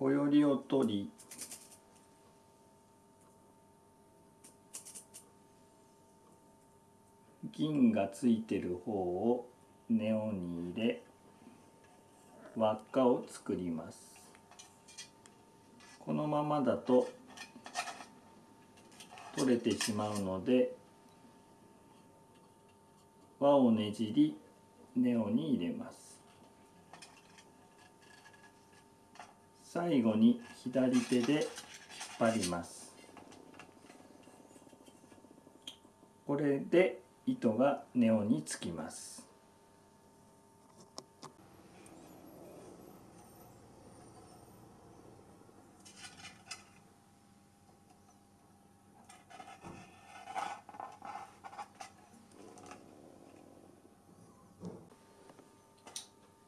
小よりを取り銀がついてる方をネオに入れ輪っかを作ります。このままだと取れてしまうので輪をねじりネオに入れます。最後に左手で引っ張ります。これで糸がネオにつきます。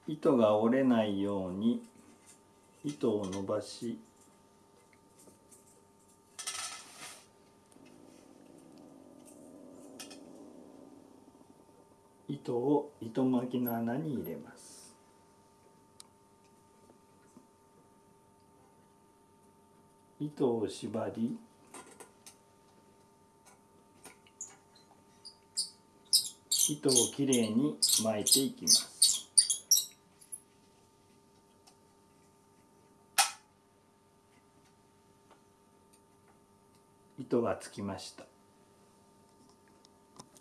糸が折れないように糸を伸ばし糸を糸巻きの穴に入れます。糸を縛り糸をきれいに巻いていきます。糸がつきました。